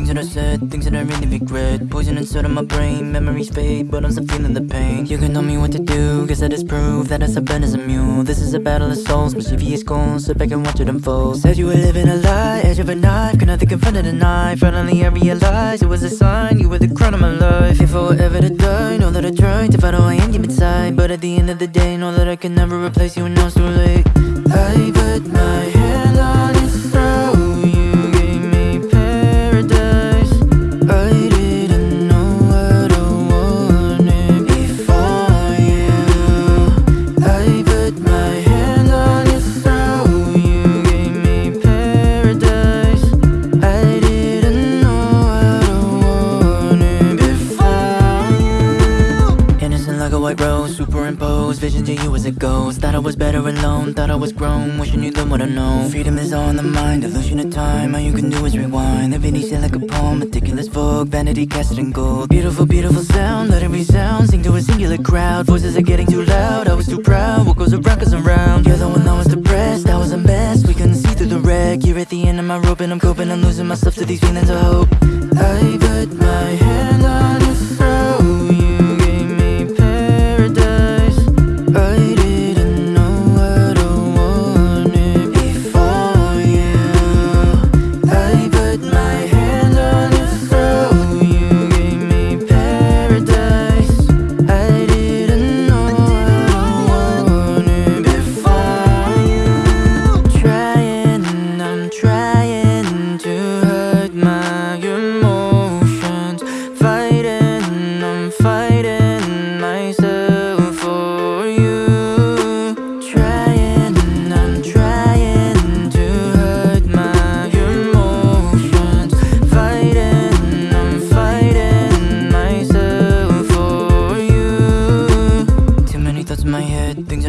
things that I said, things that I really regret Poison inside of my brain, memories fade, but I'm still feeling the pain. You can tell me what to do, guess that is proof that I'm stubborn as a mule. This is a battle of souls, mischievous goals, sit back and watch it unfold. Said you were living a lie, edge of a knife, could nothing confront the knife Finally I realized it was a sign, you were the crown of my life. If I were ever to die, know that I tried to find who I am inside But at the end of the day, know that I can never replace you and now it's too late. I Like rose, superimposed Visions of you as a ghost. Thought I was better alone, thought I was grown. Wishing you knew what I know. Freedom is in the mind, illusion of time. All you can do is rewind. Living day like a poem, meticulous vogue. Vanity cast in gold. Beautiful, beautiful sound, let it resound Sing to a singular crowd. Voices are getting too loud, I was too proud. What goes around goes around. You're the one that was depressed, I was a mess. We couldn't see through the wreck. You're at the end of my rope and I'm coping. I'm losing myself to these feelings of hope. I put my hand on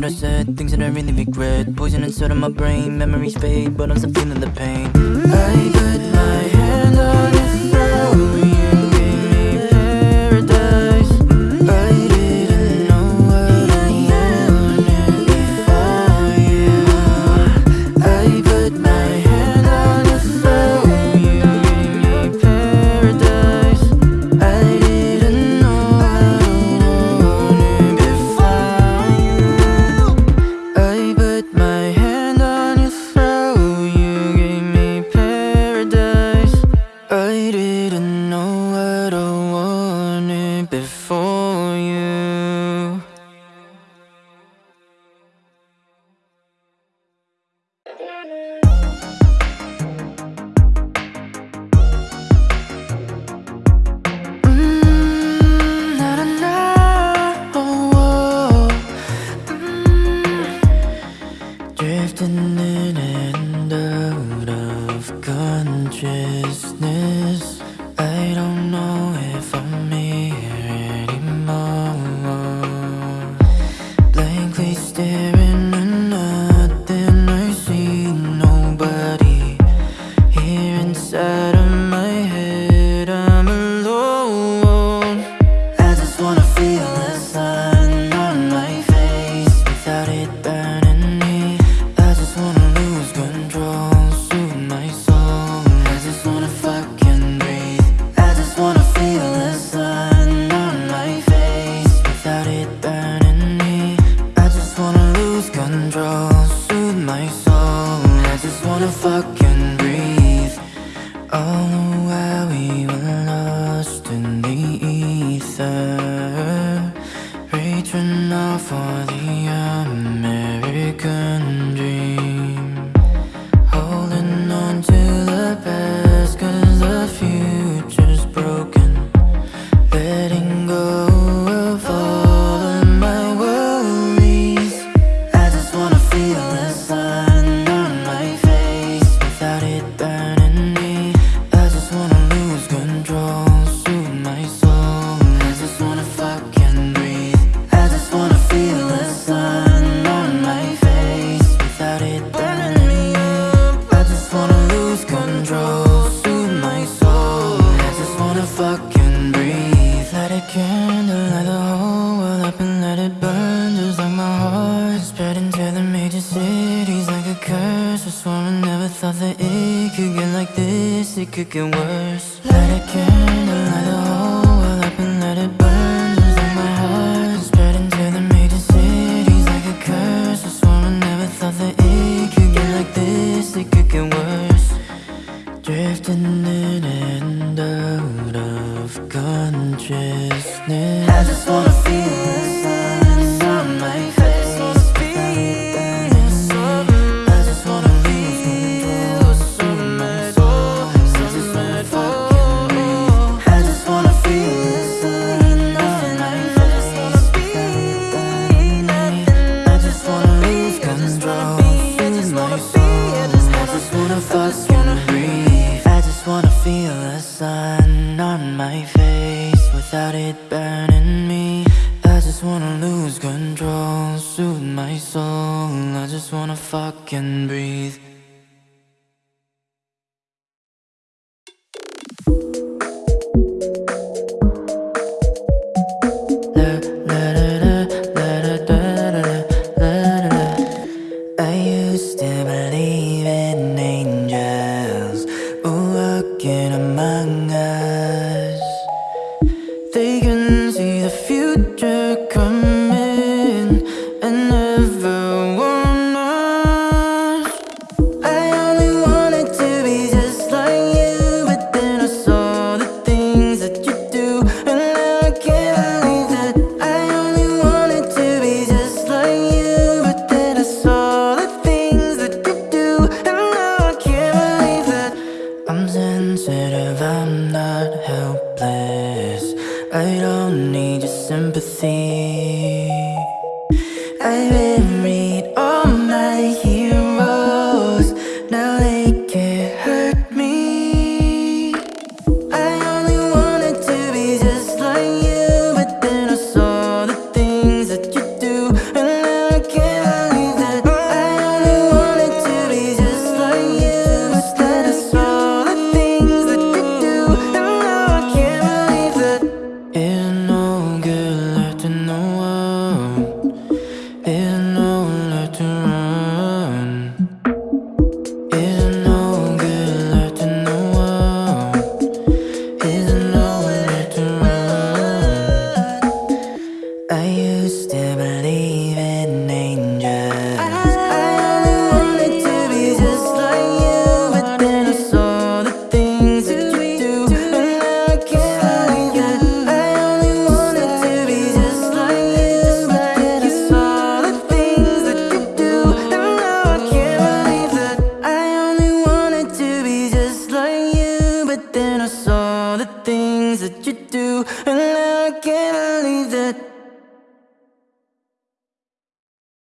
that I said, things that I really regret. Poison inside of my brain, memories fade, but I'm still feeling the pain. I put my hand on Drifting in wanna fucking. control Soothe my soul. I just wanna fucking breathe. Light a candle, light the whole world up and let it burn. Just like my heart Spread into the major cities like a curse. I swore I never thought that it could get like this. It could get worse. Light a candle. I just wanna feel the sun my face I just wanna my soul I just wanna feel the sun my face I just wanna lose control my soul I just wanna I just wanna feel the sun on my face. Without it burning me. I just wanna lose control Soothe my soul. I just wanna fucking breathe. They can see the future. sympathy I